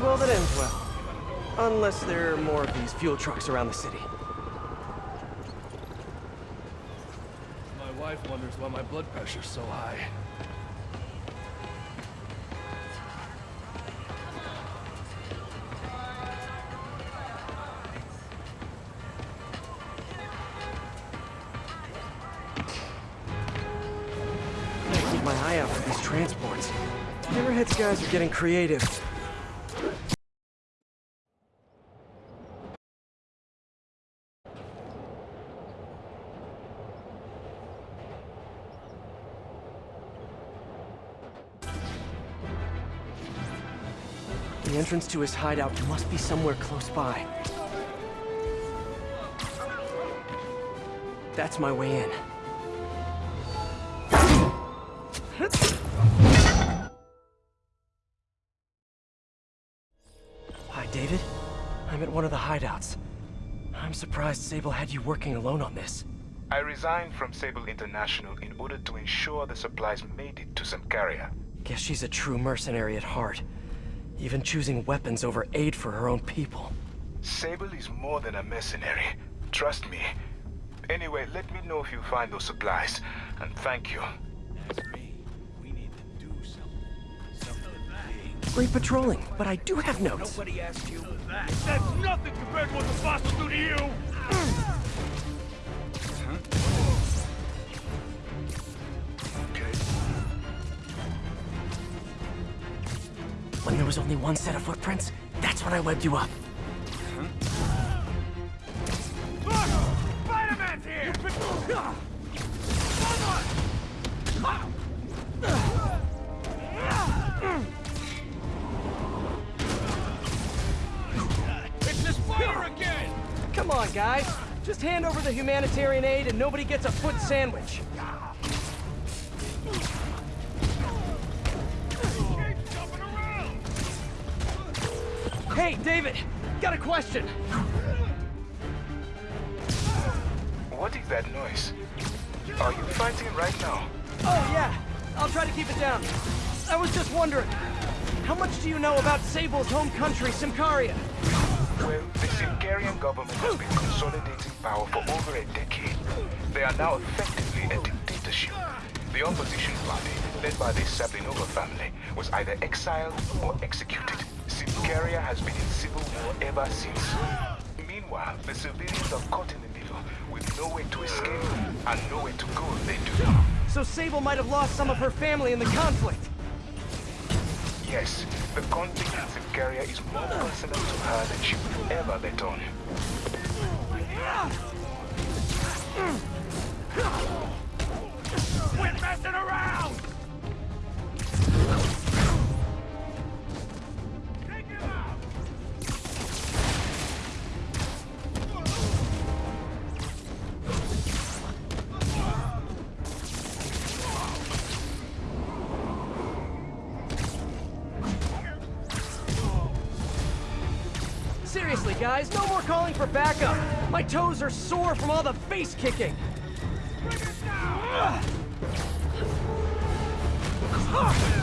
Well that ends well. Unless there are more of these fuel trucks around the city. My wife wonders why my blood pressure's so high. I Keep my eye out for these transports. Hammerhead's guys are getting creative. Entrance to his hideout must be somewhere close by. That's my way in. Hi, David. I'm at one of the hideouts. I'm surprised Sable had you working alone on this. I resigned from Sable International in order to ensure the supplies made it to Symkaria. Guess she's a true mercenary at heart. Even choosing weapons over aid for her own people. Sable is more than a mercenary. Trust me. Anyway, let me know if you find those supplies. And thank you. Great patrolling, but I do have notes. Nobody asked you. That's nothing compared to what the boss will do to you! Was only one set of footprints, that's when I webbed you up. Look! Spider-Man's here! It's the spider again! Come on, guys. Just hand over the humanitarian aid and nobody gets a foot sandwich. Hey, David, got a question. What is that noise? Are you fighting right now? Oh, yeah. I'll try to keep it down. I was just wondering, how much do you know about Sable's home country, Symkaria? Well, the Symkarian government has been consolidating power for over a decade. They are now effectively a dictatorship. The opposition party, led by the Sablinova family, was either exiled or executed. Symkaria has been in civil war ever since. Meanwhile, the civilians are caught in the middle, with nowhere to escape and nowhere to go if they do. So Sable might have lost some of her family in the conflict. Yes, the conflict in is more personal to her than she would ever let on. Quit messing around! Calling for backup. My toes are sore from all the face kicking. You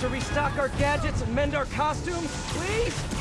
to restock our gadgets and mend our costumes, please?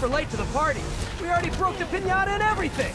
Super late to the party. We already broke the pinata and everything!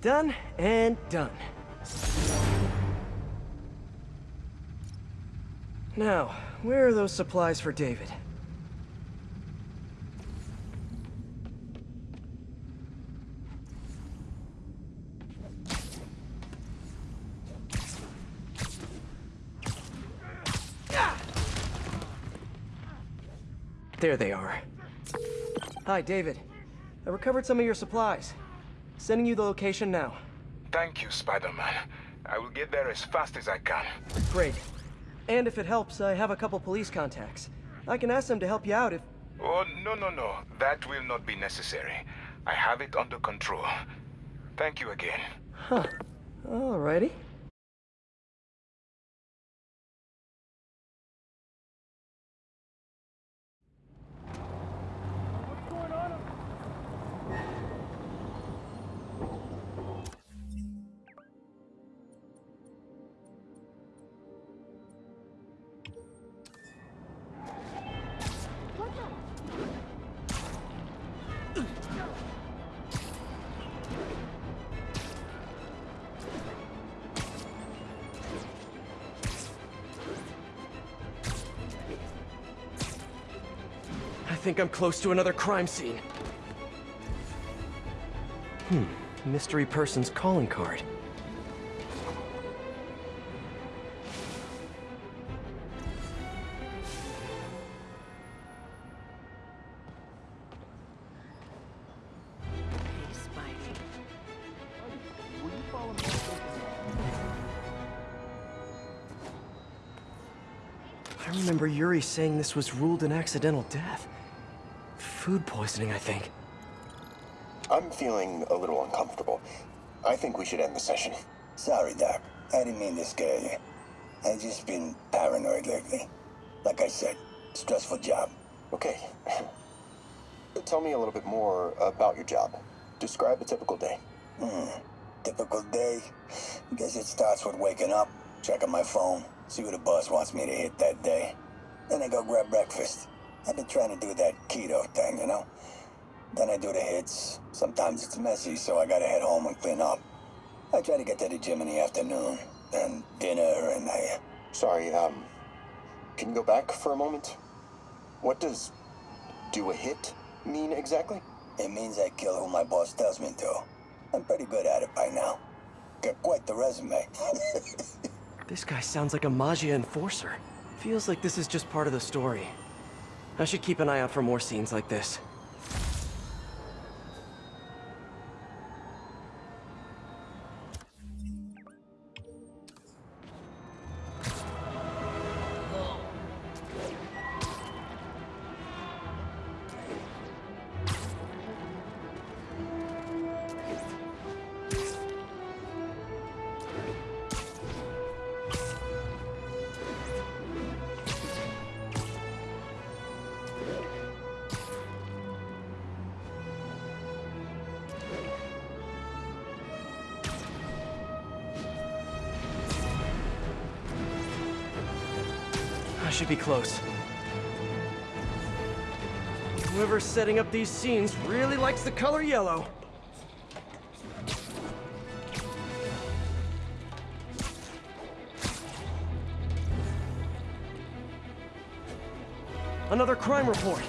Done and done. Now, where are those supplies for David? There they are. Hi, David. I recovered some of your supplies. Sending you the location now. Thank you, Spider-Man. I will get there as fast as I can. Great. And if it helps, I have a couple police contacts. I can ask them to help you out if... Oh, no, no, no. That will not be necessary. I have it under control. Thank you again. Huh. Alrighty. Think I'm close to another crime scene. Hmm. Mystery person's calling card. I remember Yuri saying this was ruled an accidental death. Food poisoning, I think. I'm feeling a little uncomfortable. I think we should end the session. Sorry, Doc. I didn't mean to scare you. I've just been paranoid lately. Like I said, stressful job. Okay. Tell me a little bit more about your job. Describe a typical day. Hmm. Typical day. Guess it starts with waking up, checking my phone, see who the boss wants me to hit that day. Then I go grab breakfast. I've been trying to do that keto thing, you know? Then I do the hits. Sometimes it's messy, so I gotta head home and clean up. I try to get to the gym in the afternoon. Then dinner, and I... Sorry, um, can you go back for a moment? What does do a hit mean exactly? It means I kill who my boss tells me to. I'm pretty good at it by now. Got quite the resume. This guy sounds like a Maggia enforcer. Feels like this is just part of the story. I should keep an eye out for more scenes like this. Setting up these scenes really likes the color yellow. Another crime report.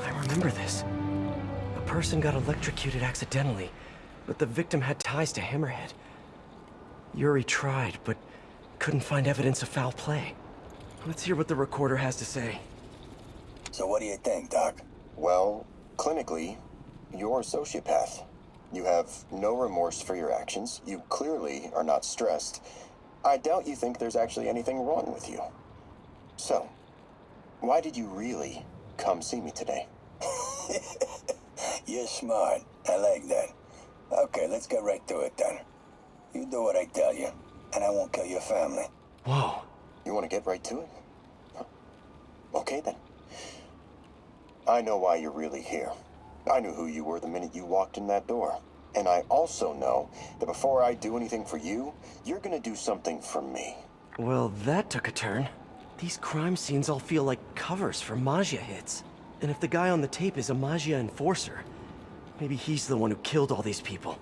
I remember this. A person got electrocuted accidentally, but the victim had ties to Hammerhead. Yuri tried, but couldn't find evidence of foul play. Let's hear what the recorder has to say. So what do you think, Doc? Well, clinically, you're a sociopath. You have no remorse for your actions. You clearly are not stressed. I doubt you think there's actually anything wrong with you. So, why did you really come see me today? You're smart. I like that. Okay, let's get right to it then. You do what I tell you, and I won't kill your family. Whoa. You want to get right to it? Okay then. I know why you're really here. I knew who you were the minute you walked in that door. And I also know that before I do anything for you, you're gonna do something for me. Well, that took a turn. These crime scenes all feel like covers for Maggia hits. And if the guy on the tape is a Maggia enforcer, maybe he's the one who killed all these people.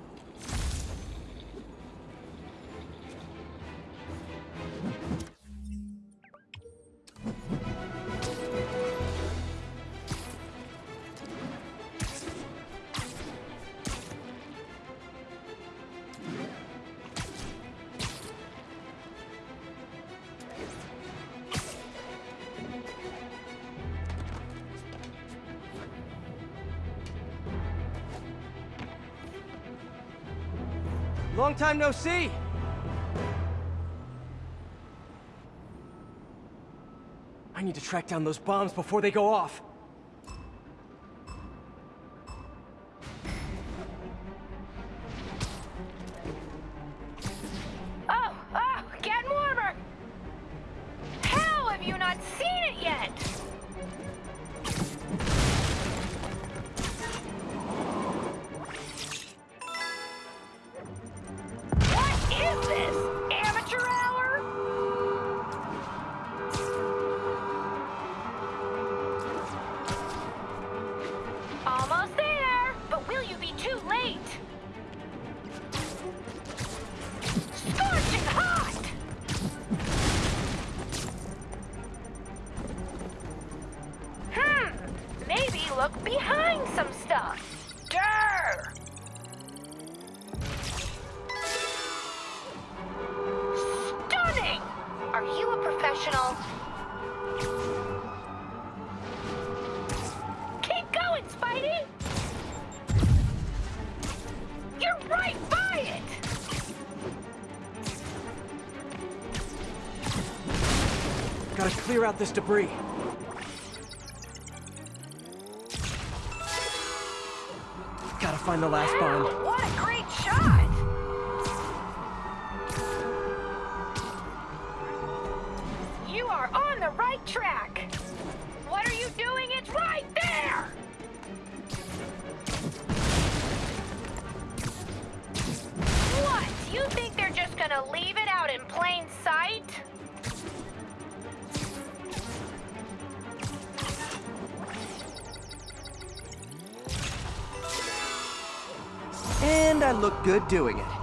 See! I need to track down those bombs before they go off. This debris. Gotta find the last bomb. What a great shot! You are on the right track. What are you doing? It's right there! What? You think they're just gonna leave I look good doing it.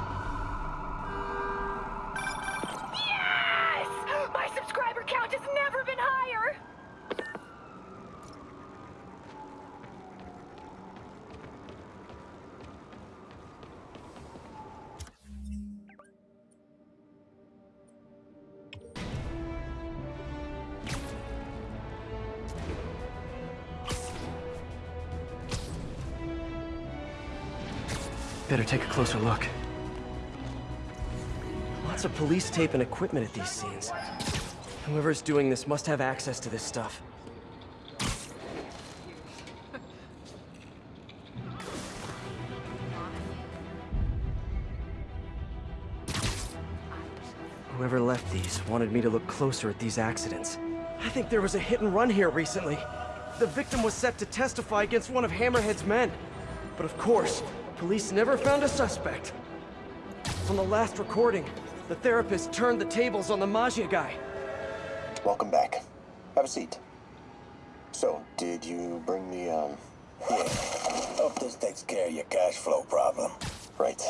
Closer look. Lots of police tape and equipment at these scenes. Whoever's doing this must have access to this stuff. Whoever left these wanted me to look closer at these accidents. I think there was a hit and run here recently. The victim was set to testify against one of Hammerhead's men. But of course, police never found a suspect. From the last recording, the therapist turned the tables on the Maggia guy. Welcome back. Have a seat. So, did you bring the, um... Yeah. Hope this takes care of your cash flow problem. Right.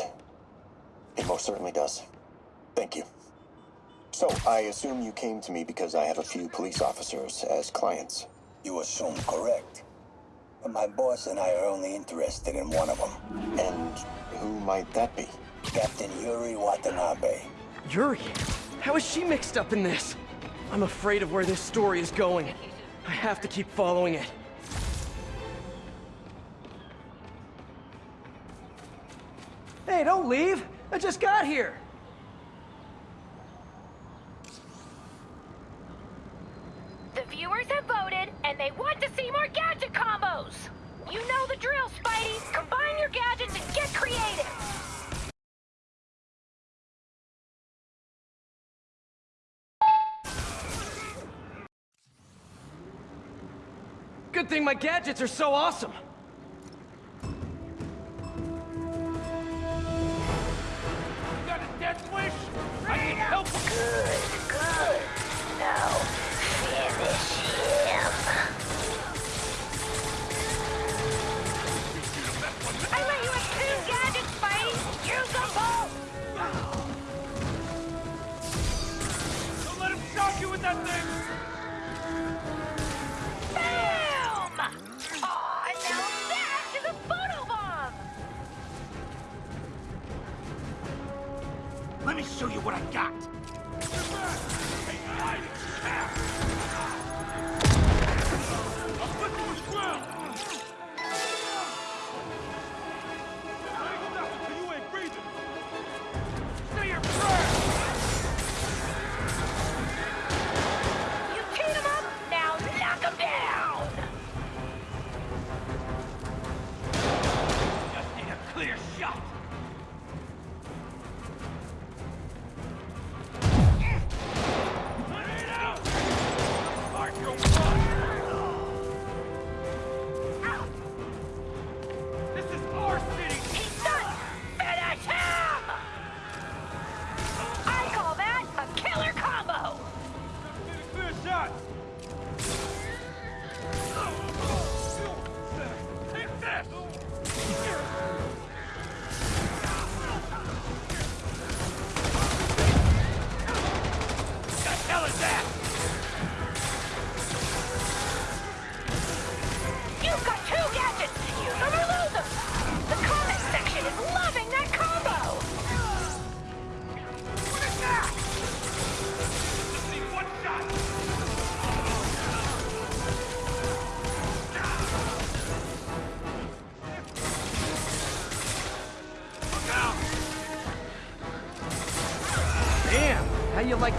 It most certainly does. Thank you. So, I assume you came to me because I have a few police officers as clients. You assume correct. But my boss and I are only interested in one of them. And who might that be? Captain Yuri Watanabe. Yuri? How is she mixed up in this? I'm afraid of where this story is going. I have to keep following it. Hey, don't leave! I just got here! The viewers have voted, and they want to see more gadget combos! You know the drill, Spidey! Combine your gadgets and get creative! Good thing my gadgets are so awesome!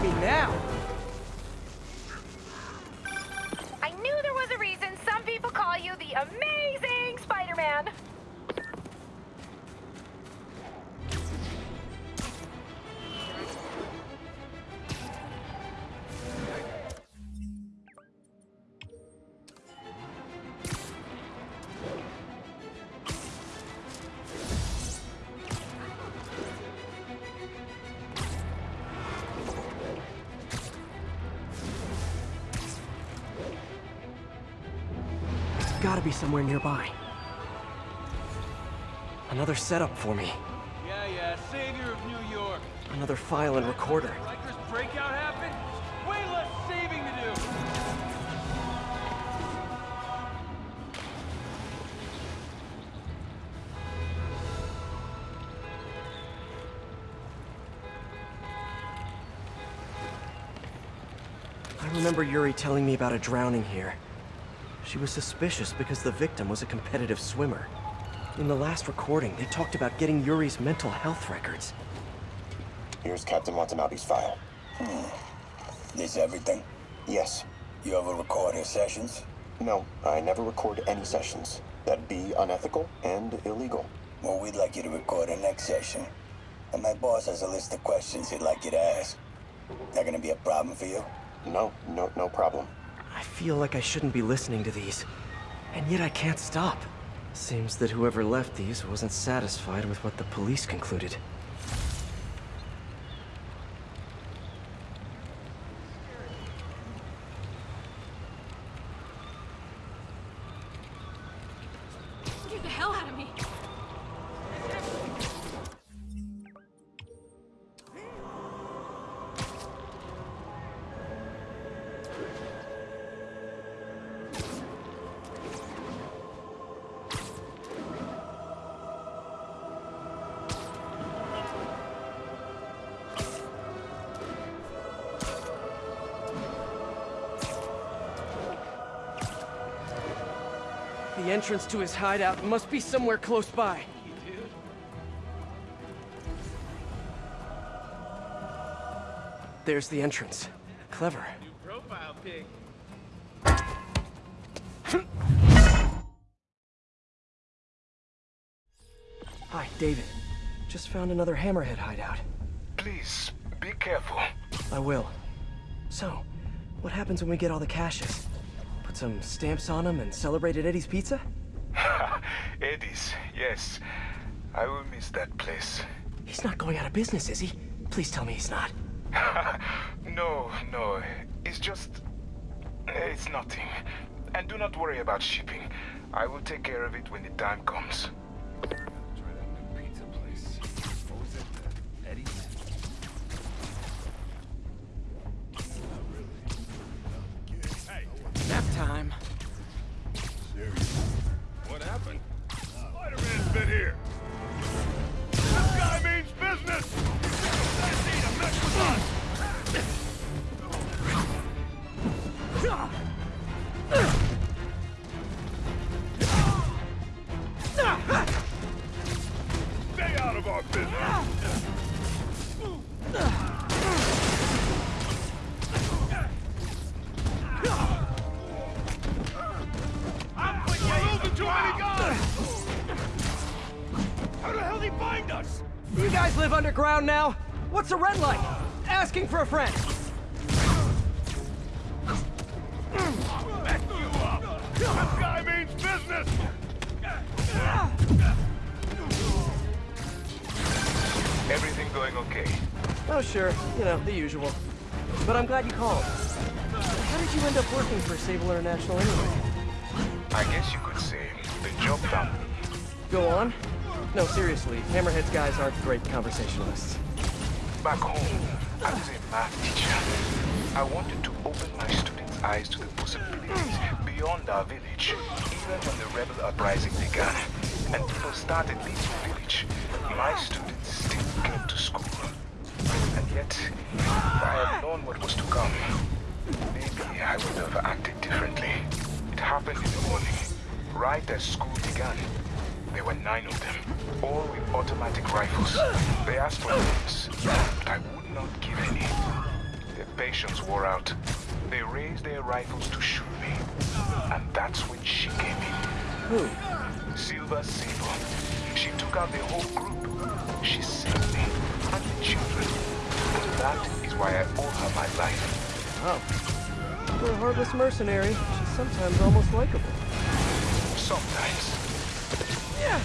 How Gotta be somewhere nearby. Another setup for me. Yeah, yeah, savior of New York. Another file and recorder. Rikers breakout happened? Way less saving to do. I remember Yuri telling me about a drowning here. She was suspicious because the victim was a competitive swimmer. In the last recording, they talked about getting Yuri's mental health records. Here's Captain Watanabe's file. Hmm. This everything? Yes. You ever record his sessions? No, I never record any sessions. That'd be unethical and illegal. Well, we'd like you to record our next session. And my boss has a list of questions he'd like you to ask. That gonna be a problem for you? No, no, no problem. I feel like I shouldn't be listening to these, and yet I can't stop. Seems that whoever left these wasn't satisfied with what the police concluded. Entrance to his hideout must be somewhere close by. There's the entrance. Clever. Profile pic. Hi, David. Just found another Hammerhead hideout. Please, be careful. I will. So, what happens when we get all the caches? Put some stamps on them and celebrate at Eddie's Pizza? Eddie's, yes. I will miss that place. He's not going out of business, is he? Please tell me he's not. no, no. It's just. It's nothing. And do not worry about shipping. I will take care of it when the time comes. Seriously, Hammerhead's guys aren't great conversationalists. Back home, I was a math teacher. I wanted to open my students' eyes to the possibilities beyond our village. Even when the rebel uprising began and people started leaving the village, my students still came to school. And yet, if I had known what was to come, maybe I would have acted differently. It happened in the morning, right as school began. There were nine of them, all with automatic rifles. They asked for names, but I would not give any. Their patience wore out. They raised their rifles to shoot me. And that's when she came in. Who? Silver Sable. She took out the whole group. She saved me and the children. And that is why I owe her my life. Oh. For a heartless mercenary, she's sometimes almost likable. Sometimes. Yeah.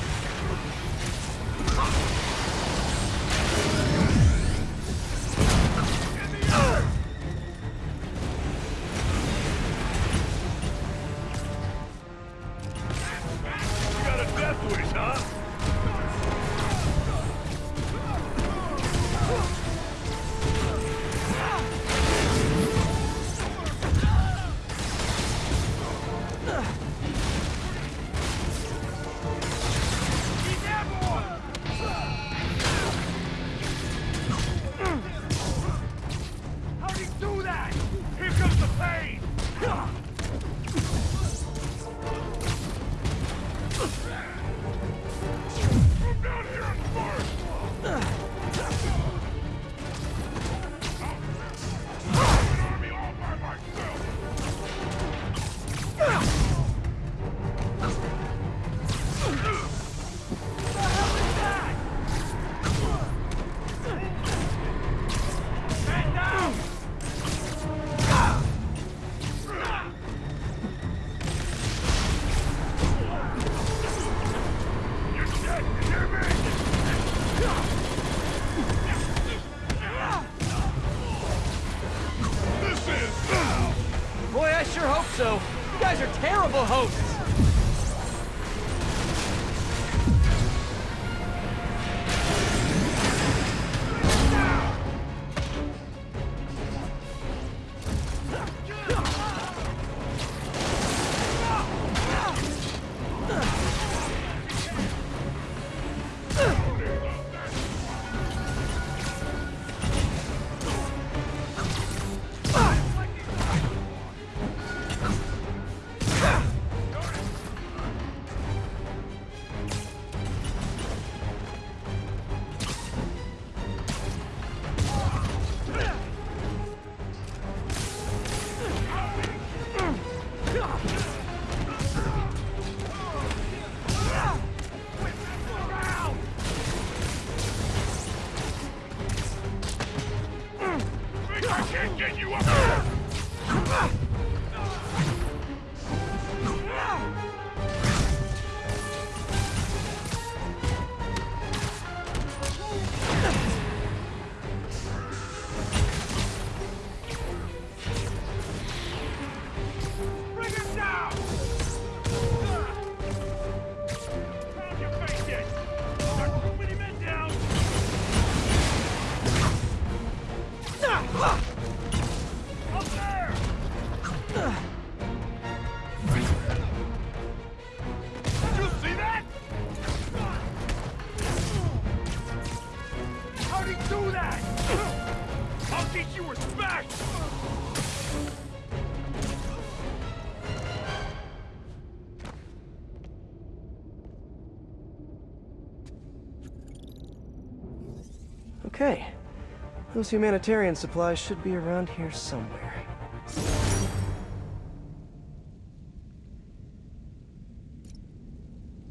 Those humanitarian supplies should be around here somewhere.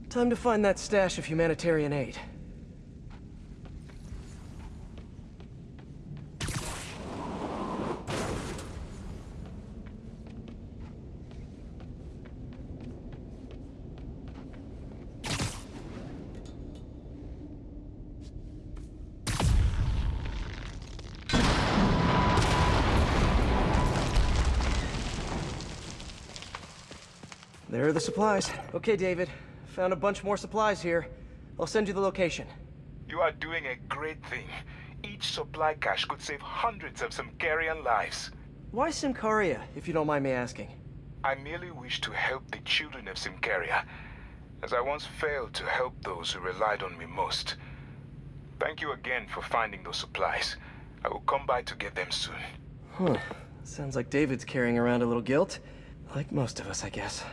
Time to find that stash of humanitarian aid. There are the supplies. Okay, David. Found a bunch more supplies here. I'll send you the location. You are doing a great thing. Each supply cache could save hundreds of Symkarian lives. Why Symkaria, if you don't mind me asking? I merely wish to help the children of Symkaria, as I once failed to help those who relied on me most. Thank you again for finding those supplies. I will come by to get them soon. Huh. Sounds like David's carrying around a little guilt. Like most of us, I guess.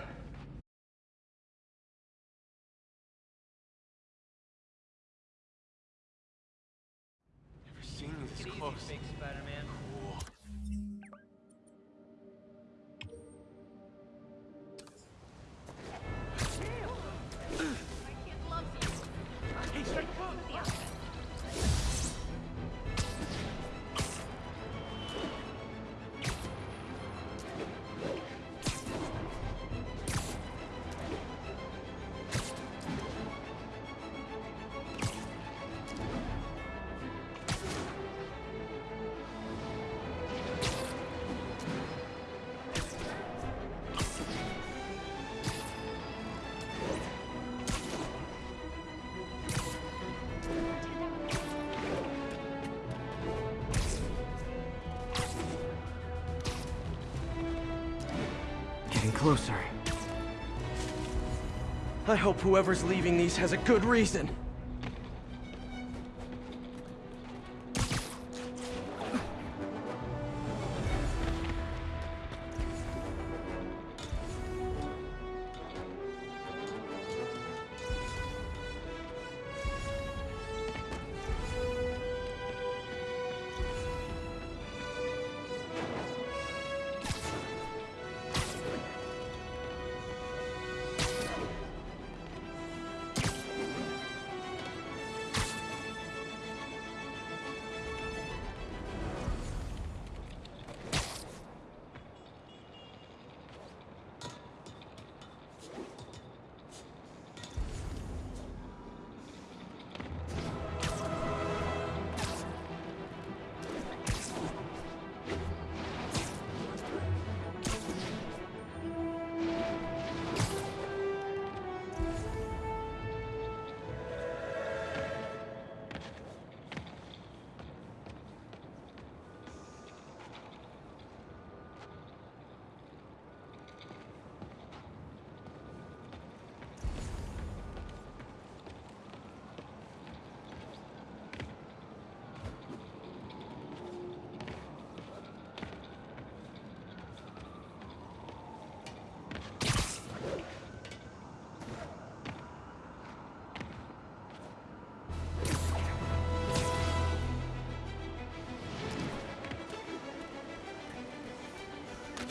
Seen closer. I hope whoever's leaving these has a good reason.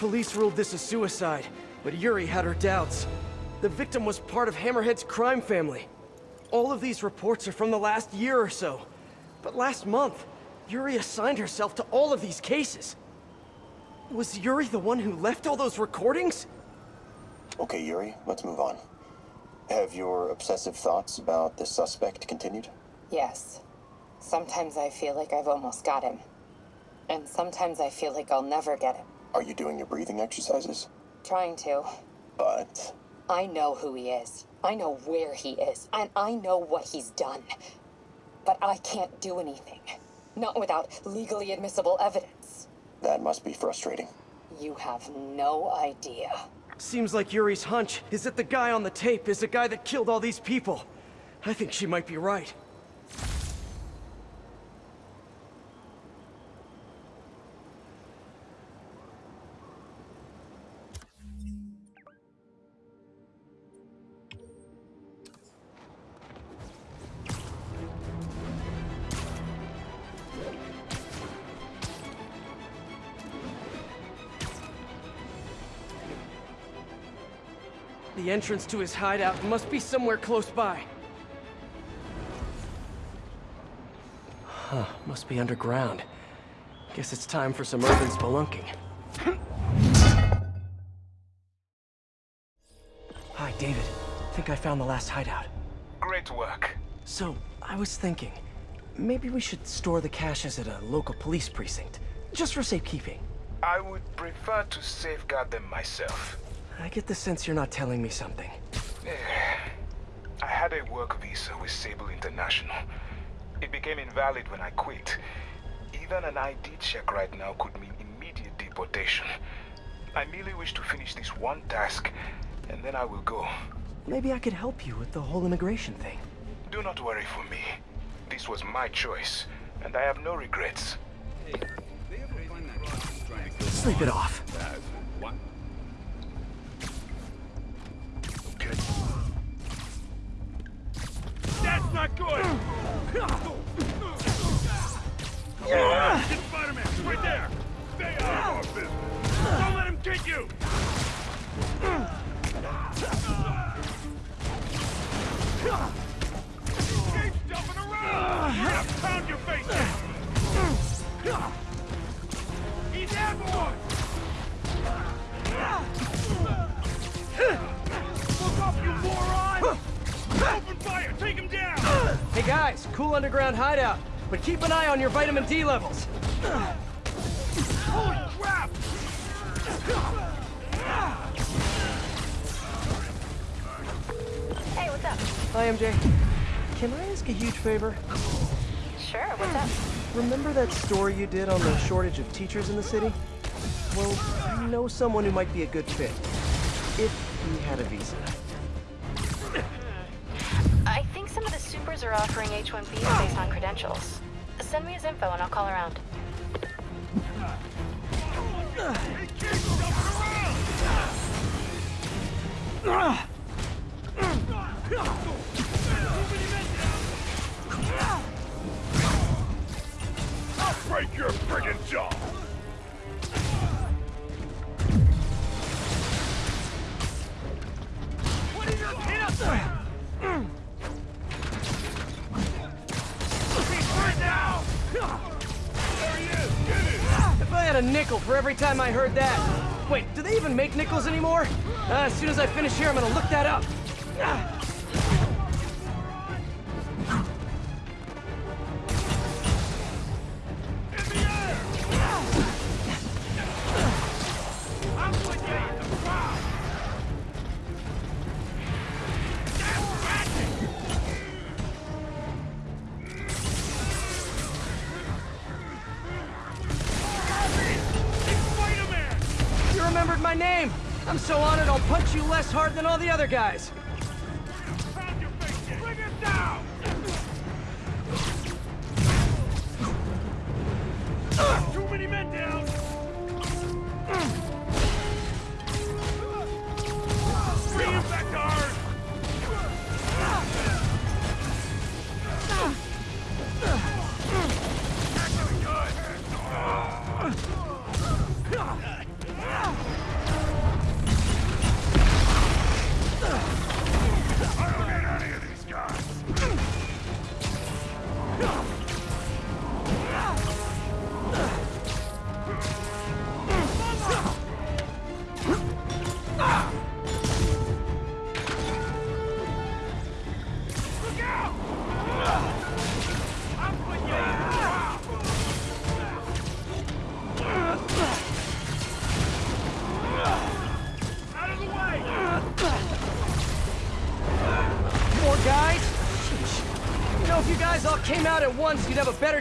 Police ruled this a suicide, but Yuri had her doubts. The victim was part of Hammerhead's crime family. All of these reports are from the last year or so. But last month, Yuri assigned herself to all of these cases. Was Yuri the one who left all those recordings? Okay, Yuri, let's move on. Have your obsessive thoughts about the suspect continued? Yes. Sometimes I feel like I've almost got him. And sometimes I feel like I'll never get him. Are you doing your breathing exercises? Trying to. But I know who he is. I know where he is. And I know what he's done. But I can't do anything. Not without legally admissible evidence. that must be frustrating. You have no idea. Seems like Yuri's hunch is that the guy on the tape is the guy that killed all these people. I think she might be right. The entrance to his hideout must be somewhere close by. Huh, must be underground. Guess it's time for some urban spelunking. Hi, David. Think I found the last hideout. Great work. So, I was thinking, maybe we should store the caches at a local police precinct, just for safekeeping. I would prefer to safeguard them myself. I get the sense you're not telling me something. I had a work visa with Sable International. It became invalid when I quit. Even an ID check right now could mean immediate deportation. I merely wish to finish this one task, and then I will go. Maybe I could help you with the whole immigration thing. Do not worry for me. This was my choice, and I have no regrets. Sleep it off. That's not good! Get Spider-Man! Right there! Stay out of our business! Don't let him get you! Your face! He's airborne! Guys, cool underground hideout, but keep an eye on your vitamin D levels. Holy crap! Hey, what's up? Hi, MJ. Can I ask a huge favor? Sure, what's up? Remember that story you did on the shortage of teachers in the city? Well, I know someone who might be a good fit. If he had a visa. Are offering H-1Bs based on credentials. Send me his info and I'll call around! I'll break your friggin' jaw! Nickel for every time I heard that. Wait, do they even make nickels anymore? Uh, as soon as I finish here, I'm gonna look that up. Ah. Other guys.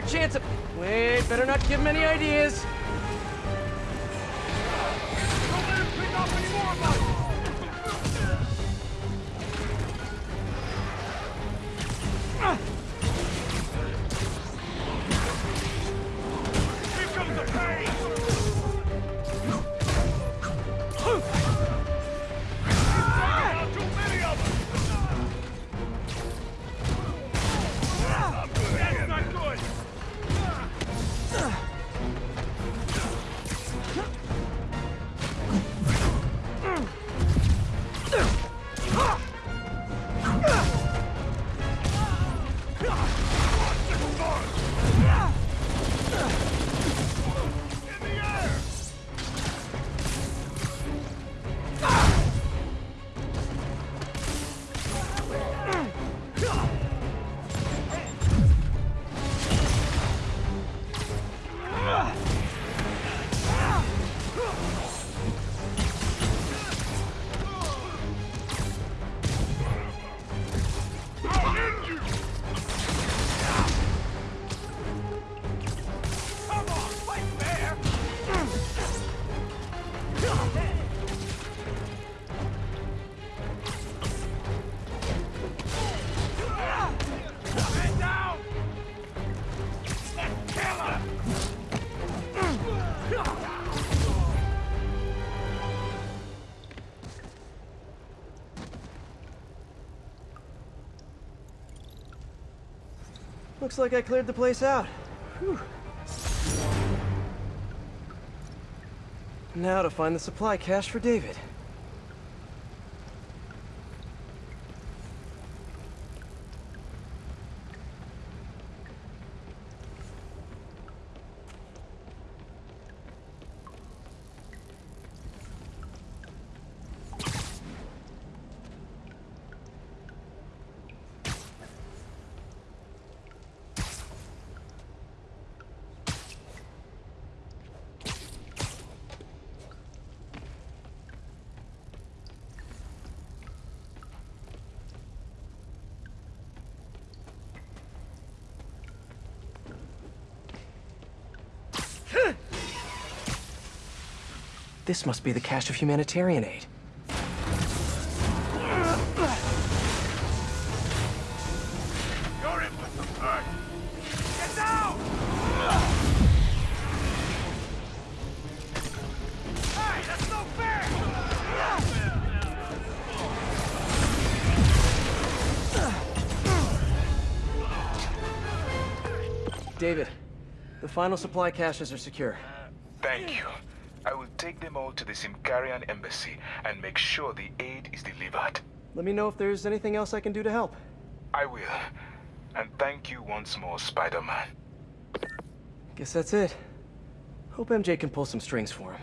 Chance of... Wait, better not give him any ideas. Looks like I cleared the place out. Whew. Now to find the supply cache for David. This must be the cache of humanitarian aid. David, the final supply caches are secure. Thank you. Take them all to the Symkarian embassy and make sure the aid is delivered. Let me know if there's anything else I can do to help. I will. And thank you once more, Spider-Man. Guess that's it. Hope MJ can pull some strings for him.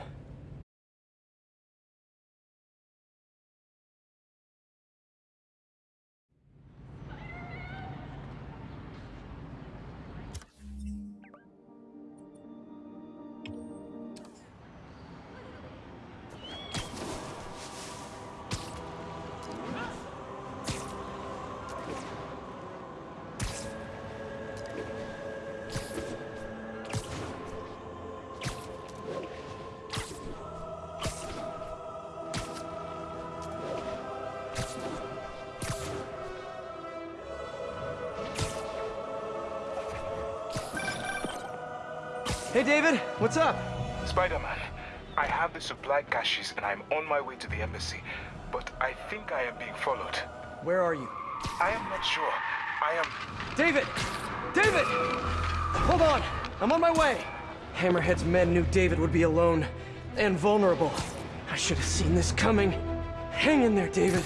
What's up? Spider-Man, I have the supply caches and I'm on my way to the embassy, but I think I am being followed. Where are you? I am not sure. I am... David! David! Hold on, I'm on my way. Hammerhead's men knew David would be alone and vulnerable. I should have seen this coming. Hang in there, David.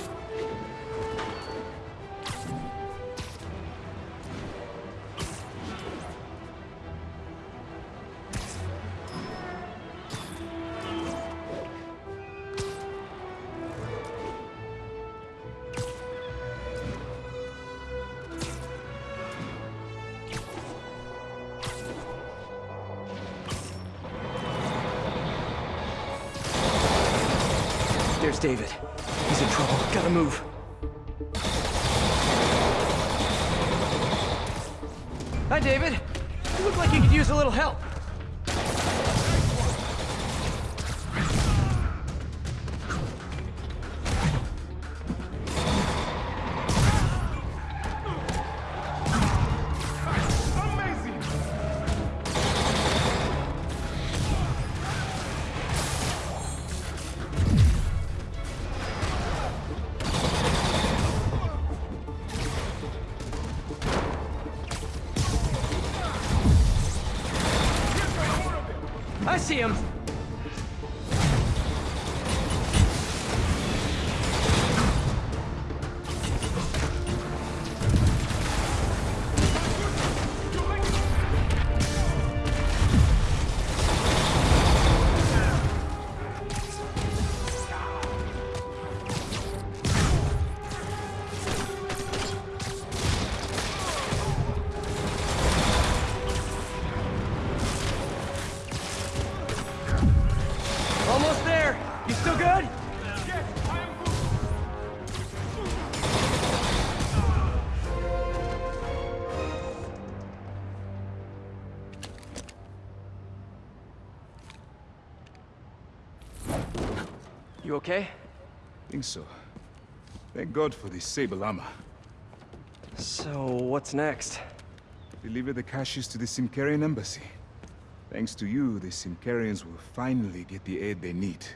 David. He's in trouble. Gotta move. Hi, David. You look like you could use a little help. Think so. Thank God for this Sable armor. So, what's next? Deliver the caches to the Symkarian embassy. Thanks to you, the Symkarians will finally get the aid they need.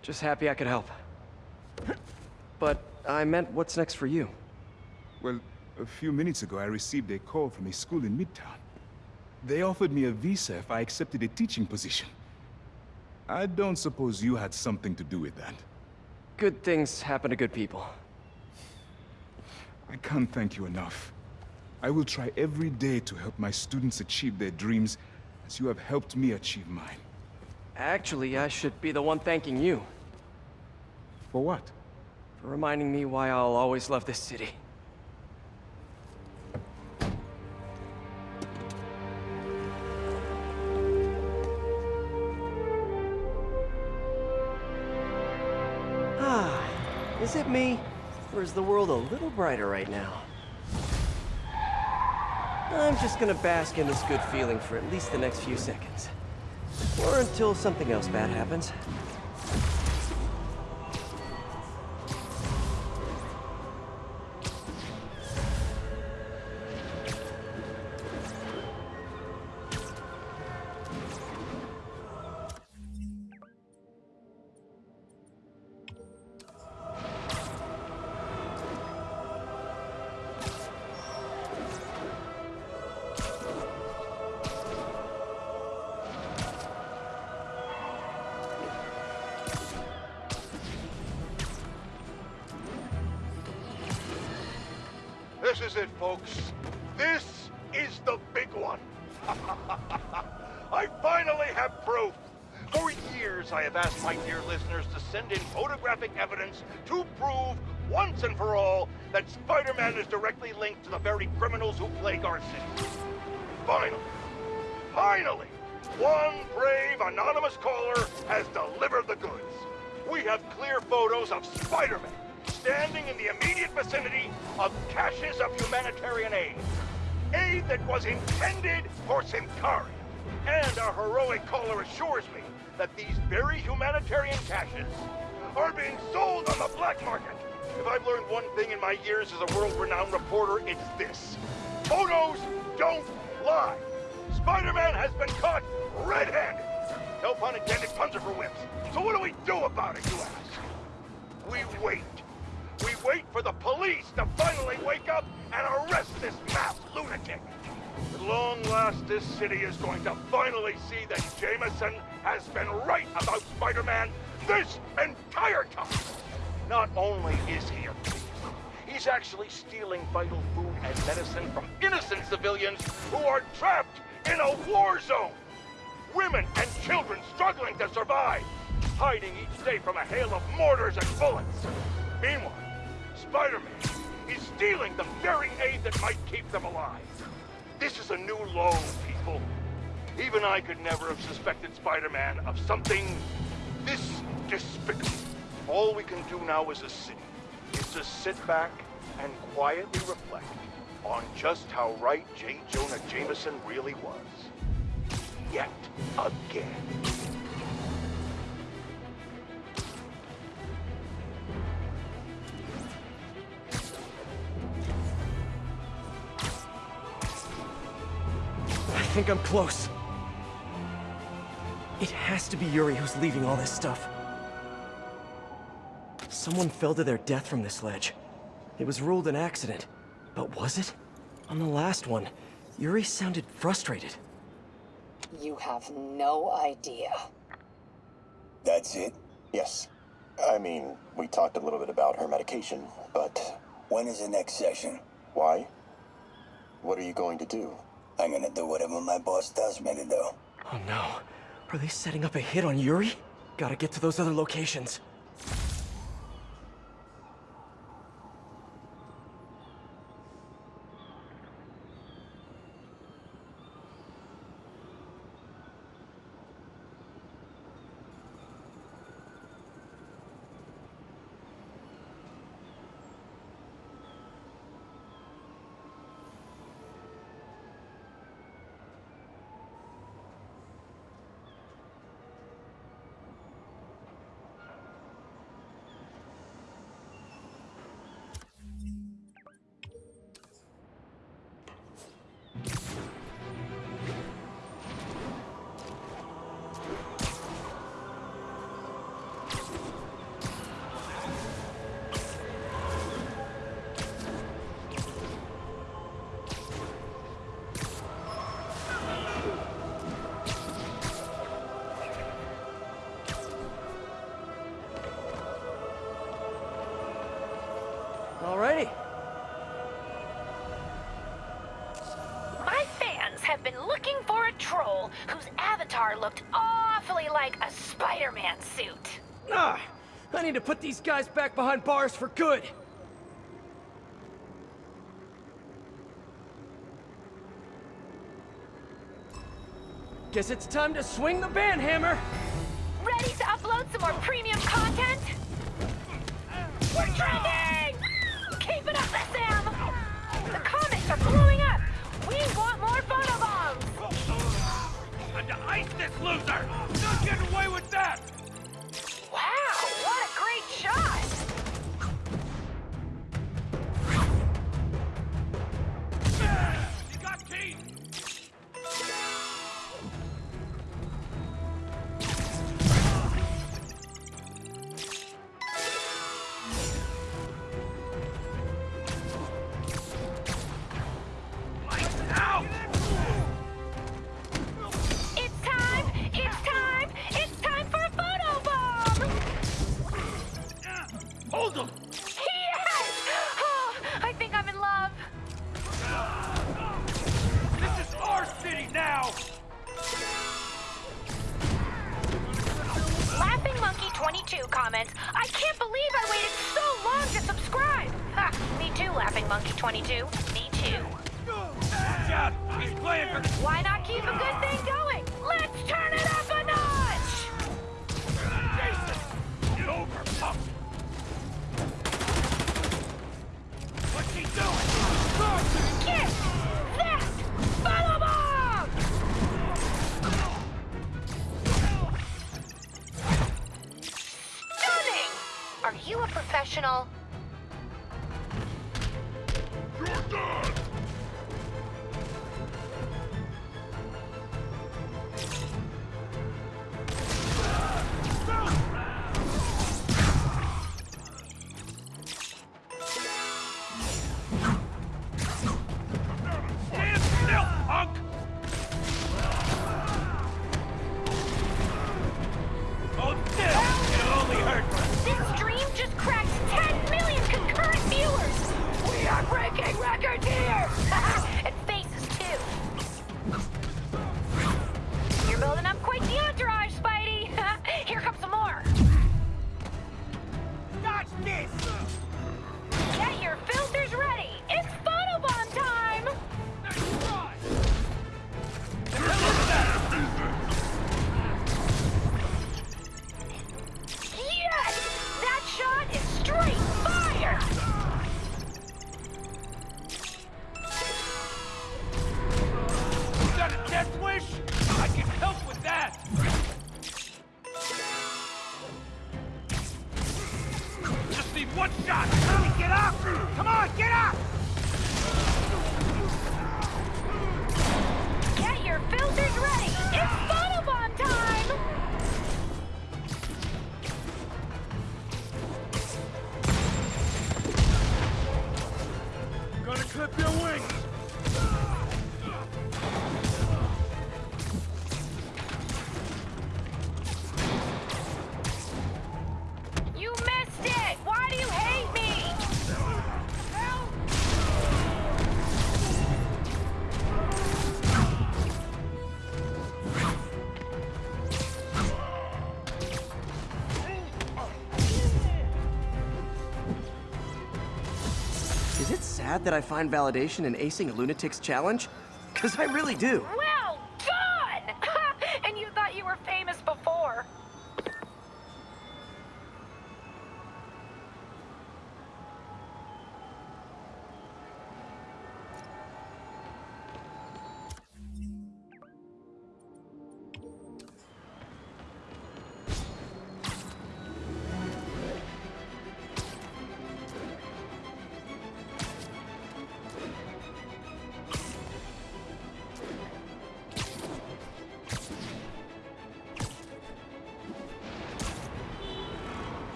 Just happy I could help. But I meant what's next for you? Well, a few minutes ago I received a call from a school in Midtown. They offered me a visa if I accepted a teaching position. I don't suppose you had something to do with that. Good things happen to good people. I can't thank you enough. I will try every day to help my students achieve their dreams as you have helped me achieve mine. Actually, I should be the one thanking you For what? for reminding me why I'll always love this city. Me? Or is the world a little brighter right now? I'm just gonna bask in this good feeling for at least the next few seconds. Or until something else bad happens. City. Finally, finally, one brave anonymous caller has delivered the goods. We have clear photos of Spider-Man standing in the immediate vicinity of caches of humanitarian aid. Aid that was intended for Simkari. And our heroic caller assures me that these very humanitarian caches are being sold on the black market. If I've learned one thing in my years as a world-renowned reporter, it's this. Photos don't lie. Spider-Man has been caught red-handed. No pun intended, puns are for whips. So what do we do about it, you ask? We wait. We wait for the police to finally wake up and arrest this mass lunatic. At long last, this city is going to finally see that Jameson has been right about Spider-Man this entire time. Not only is he a he's actually stealing vital food and medicine from innocent civilians who are trapped in a war zone. Women and children struggling to survive, hiding each day from a hail of mortars and bullets. Meanwhile, Spider-Man is stealing the very aid that might keep them alive. This is a new low, people. Even I could never have suspected Spider-Man of something this despicable. All we can do now as a is to sit back and quietly reflect on just how right J. Jonah Jameson really was. Yet again. I think I'm close. It has to be Yuri who's leaving all this stuff. Someone fell to their death from this ledge. It was ruled an accident. But was it? On the last one, Yuri sounded frustrated. You have no idea. That's it? Yes. I mean, we talked a little bit about her medication, but When is the next session? why? What are you going to do? I'm gonna do whatever my boss tells me to do. Oh no. Are they setting up a hit on Yuri? Gotta get to those other locations. Have been looking for a troll whose avatar looked awfully like a Spider-Man suit. Ah! I need to put these guys back behind bars for good. Guess it's time to swing the band hammer. Ready to upload some more premium content? We're trending! Keep it up, Sam! The comics are blowing ice this loser! Not getting away with that! That I find validation in acing a lunatic's challenge? Because I really do.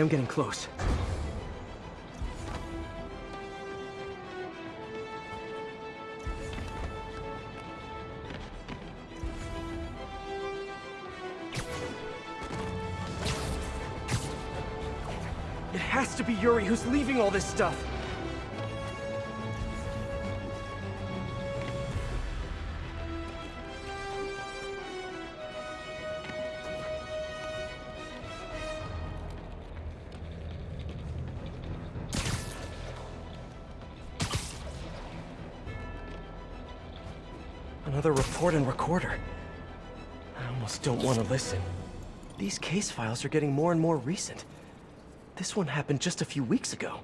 I'm getting close. It has to be Yuri who's leaving all this stuff. Report and recorder. I almost don't want to listen. These case files are getting more and more recent. This one happened just a few weeks ago.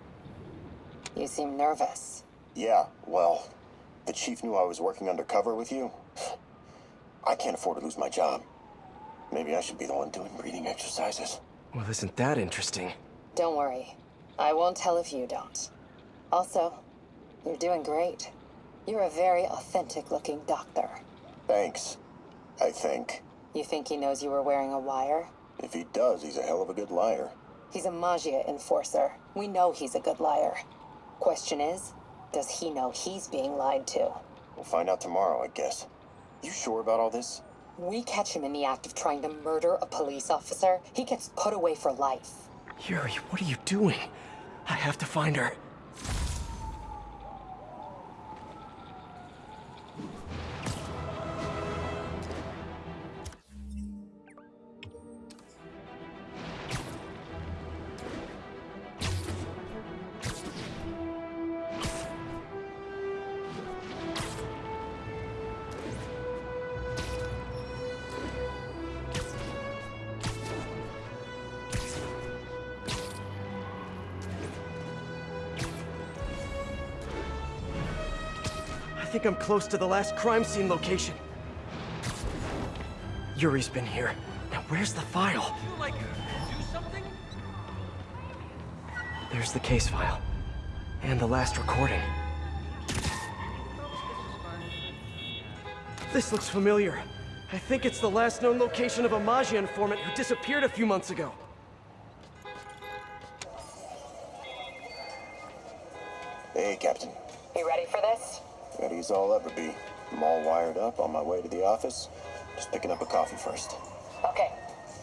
You seem nervous. Yeah, well, the chief knew I was working undercover with you. I can't afford to lose my job. Maybe I should be the one doing breathing exercises. Well, isn't that interesting? Don't worry. I won't tell if you don't. Also, you're doing great. You're a very authentic looking doctor. Thanks. I think. You think he knows you were wearing a wire? If he does, he's a hell of a good liar. He's a Maggia enforcer. We know he's a good liar. Question is, does he know he's being lied to? We'll find out tomorrow, I guess. You sure about all this? We catch him in the act of trying to murder a police officer, he gets put away for life. Yuri, what are you doing? I have to find her. Close to the last crime scene location. Yuri's been here. Now where's the file? You like do something? There's the case file. And the last recording. This looks familiar. I think it's the last known location of a Maggia informant who disappeared a few months ago. Ready as I'll ever be. I'm all wired up on my way to the office. Just picking up a coffee first. Okay.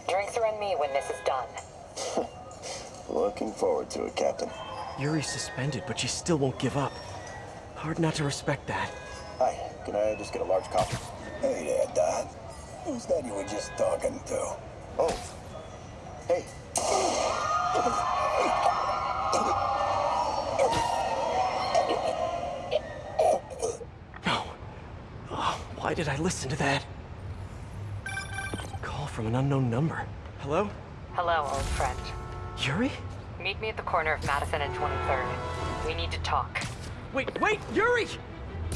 Drinks are on me when this is done. Looking forward to it, Captain. Yuri's suspended, but she still won't give up. Hard not to respect that. Hi, can I just get a large coffee? Hey there, Dad. Who's that you were just talking to? Oh. Hey. Why did I listen to that? Call from an unknown number. Hello? Hello, old friend. Yuri? Meet me at the corner of Madison and 23rd. We need to talk. Wait, wait, Yuri!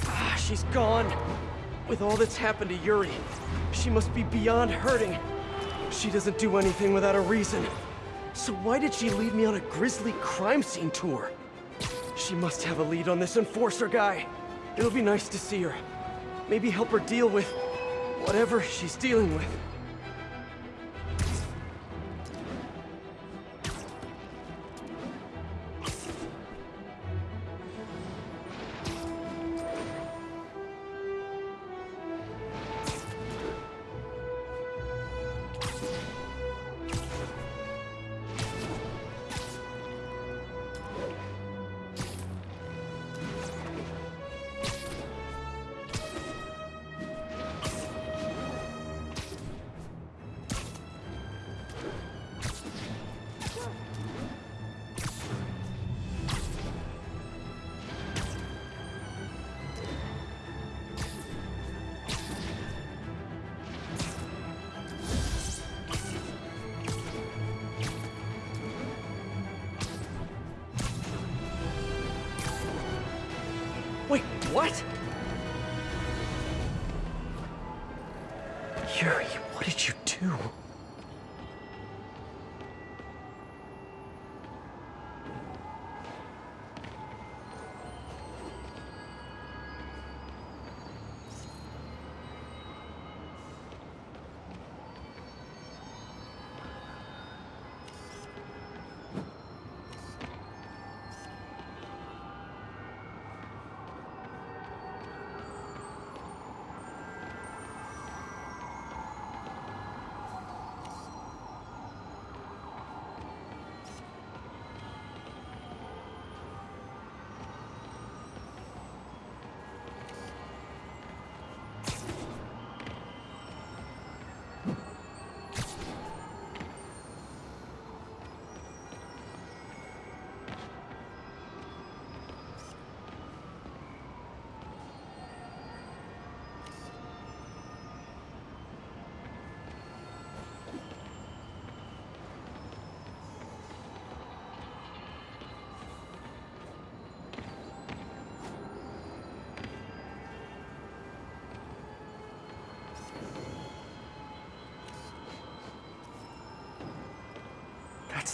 Ah, she's gone. With all that's happened to Yuri, she must be beyond hurting. She doesn't do anything without a reason. So why did she lead me on a grisly crime scene tour? She must have a lead on this Enforcer guy. It'll be nice to see her. Maybe help her deal with whatever she's dealing with.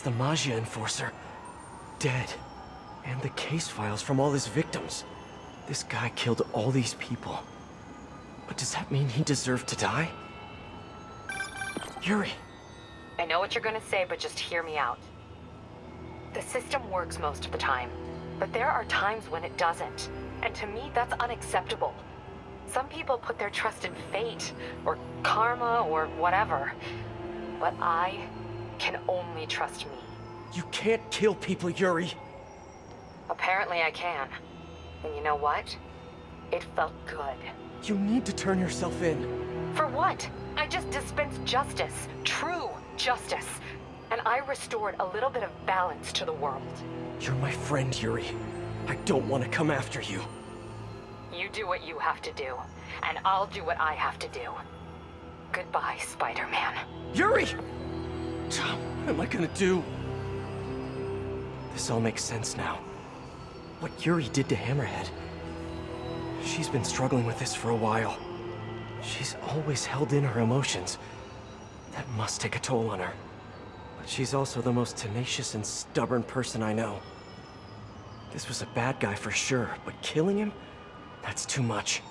The Maggia Enforcer. Dead. And the case files from all his victims. This guy killed all these people. But does that mean he deserved to die? Yuri! I know what you're gonna say, but just hear me out. The system works most of the time, but there are times when it doesn't. And to me, that's unacceptable. Some people put their trust in fate, or karma, or whatever. But I can only trust me. You can't kill people, Yuri! Apparently I can. And you know what? It felt good. You need to turn yourself in. For what? I just dispensed justice. True justice. And I restored a little bit of balance to the world. You're my friend, Yuri. I don't want to come after you. You do what you have to do, and I'll do what I have to do. Goodbye, Spider-Man. Yuri! What am I gonna do? This all makes sense now. What Yuri did to Hammerhead. She's been struggling with this for a while. She's always held in her emotions. That must take a toll on her. But she's also the most tenacious and stubborn person I know. This was a bad guy for sure, but killing him? That's too much.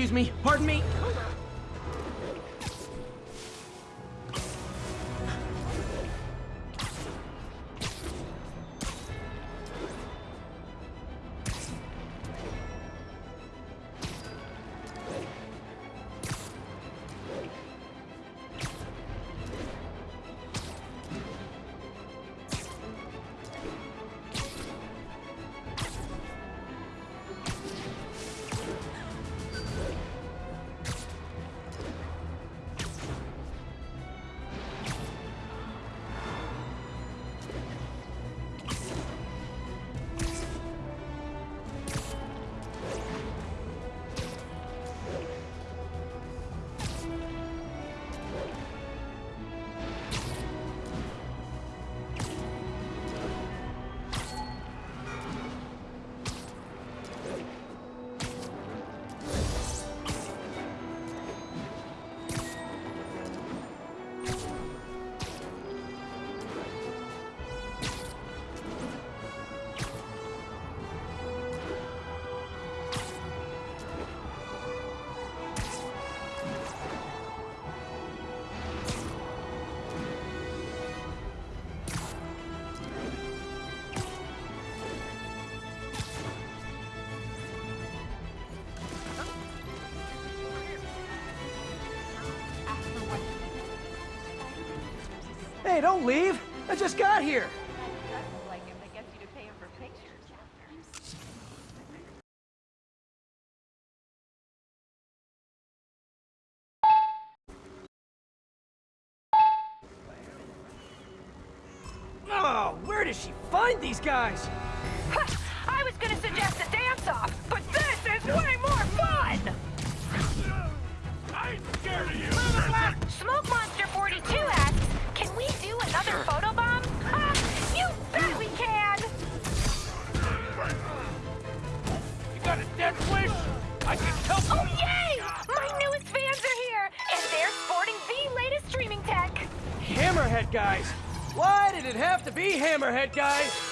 Excuse me, pardon me. Hey, don't leave. I just got here. Oh, where does she find these guys? I was gonna suggest a dance-off, but this is way more fun! I ain't scared of you! Oh, yay! My newest fans are here, and they're sporting the latest streaming tech. Hammerhead guys! Why did it have to be Hammerhead guys?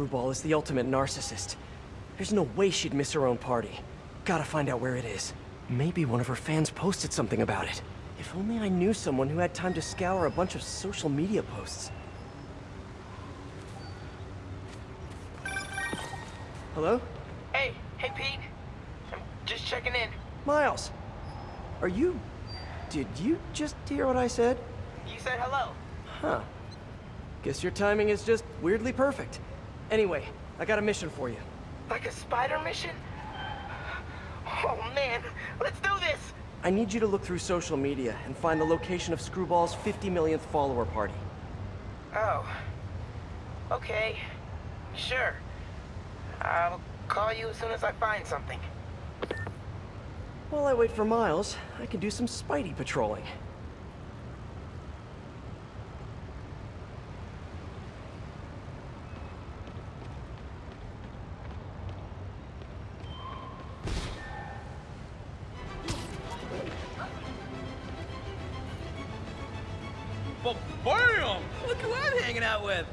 screwball is the ultimate narcissist. There's no way she'd miss her own party. Gotta find out where it is. Maybe one of her fans posted something about it. If only I knew someone who had time to scour a bunch of social media posts. Hello? Hey, hey Pete. I'm just checking in. Miles, are you... Did you just hear what I said? You said hello. Huh. Guess your timing is just weirdly perfect. Anyway, I got a mission for you. Like a spider mission? Oh man, let's do this! I need you to look through social media and find the location of Screwball's 50 millionth follower party. Oh. Okay. Sure. I'll call you as soon as I find something. While I wait for Miles, I can do some Spidey patrolling. But bam! Look who I'm hanging out with.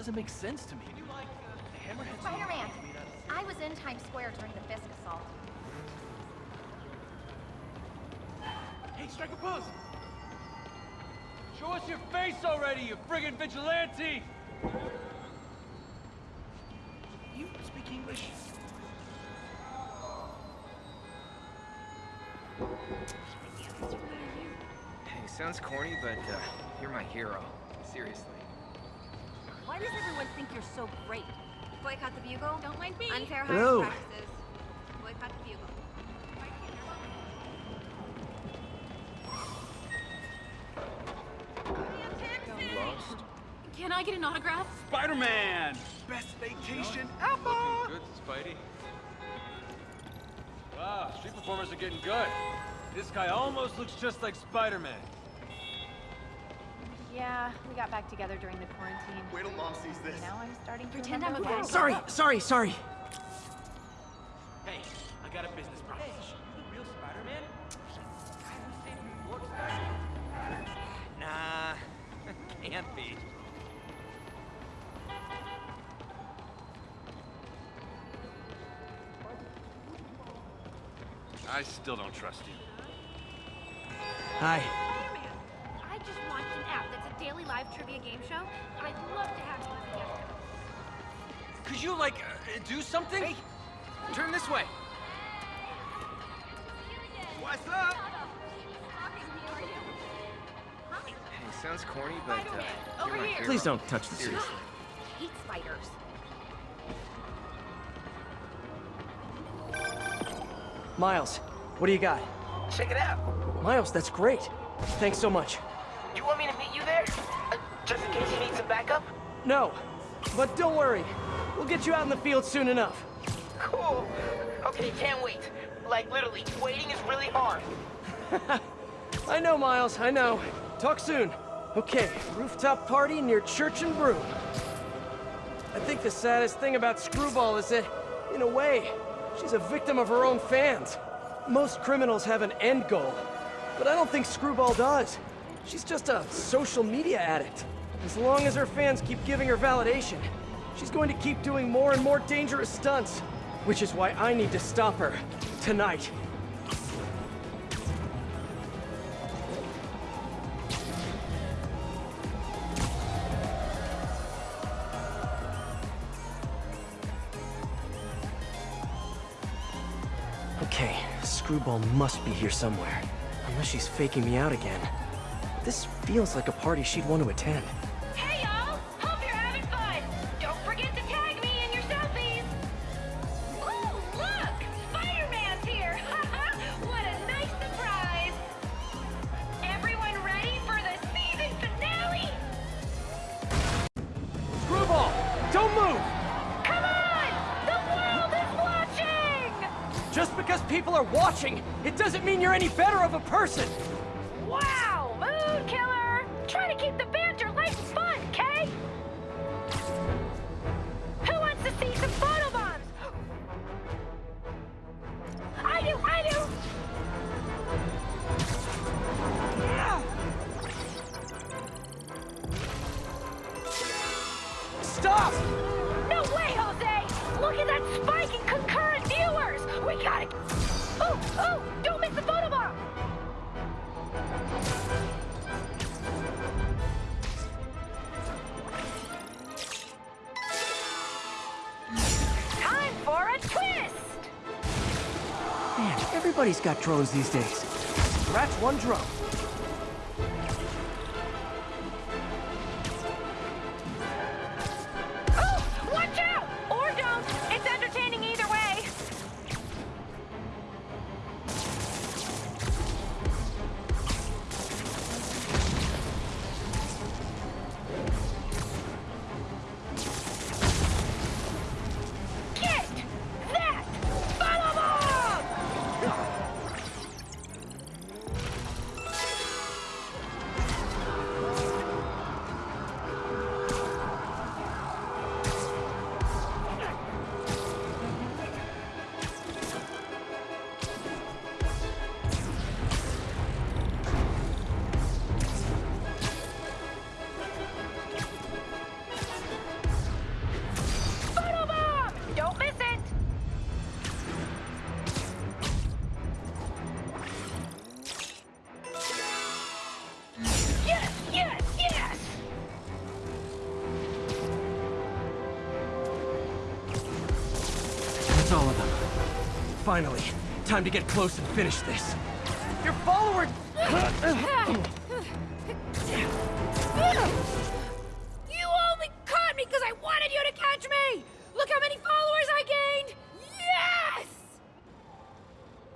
Doesn't make sense to me. You like uh, Hammerhead? Spider-Man. I was in Times Square during the Fisk assault. Hey, strike a pose! Show us your face already, you friggin' vigilante! You speak English? Hey, sounds corny, but uh, you're my hero. Seriously. Why does everyone think you're so great? Boycott the Bugle? Don't mind me. Unfair Hello. hiring practices. Boycott the Bugle. Lost? Can I get an autograph? Spider-Man! Best vacation ever! Good, Spidey. Wow, street performers are getting good. This guy almost looks just like Spider-Man. Yeah, we got back together during the quarantine. Wait till mom sees this. Now I'm starting to Pretend I'm remember a who I Sorry, sorry, sorry. Hey, I got a business proposition. The real Spider-Man? Guy who saved New York special? Nah, can't be. I still don't trust you. Hi. Daily live trivia game show. I'd love to have you as a guest. Could you, like, uh, do something? Hey, turn this way. What's up? Hey, sounds corny, but uh, over here. hero. Please don't touch the suit. Seriously. Hate spiders. Miles, what do you got? Check it out. Miles, that's great. Thanks so much. You want me to just in case you need some backup? No, but don't worry. We'll get you out in the field soon enough. Cool. Okay, can't wait. Like, literally, waiting is really hard. I know, Miles, I know. Talk soon. Okay, rooftop party near Church and Brew. I think the saddest thing about Screwball is that, in a way, she's a victim of her own fans. Most criminals have an end goal, but I don't think Screwball does. She's just a social media addict. As long as her fans keep giving her validation, she's going to keep doing more and more dangerous stunts. Which is why I need to stop her. Tonight. Okay, Screwball must be here somewhere. Unless she's faking me out again. This feels like a party she'd want to attend. Any better of a person! Everybody's got drones these days. Scratch one drone. Finally, time to get close and finish this. Your followers... You only caught me because I wanted you to catch me! Look how many followers I gained! Yes!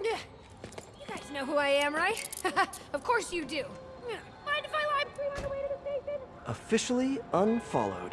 You guys know who I am, right? of course you do. Mind if I lie? We on the way to the station? Officially unfollowed.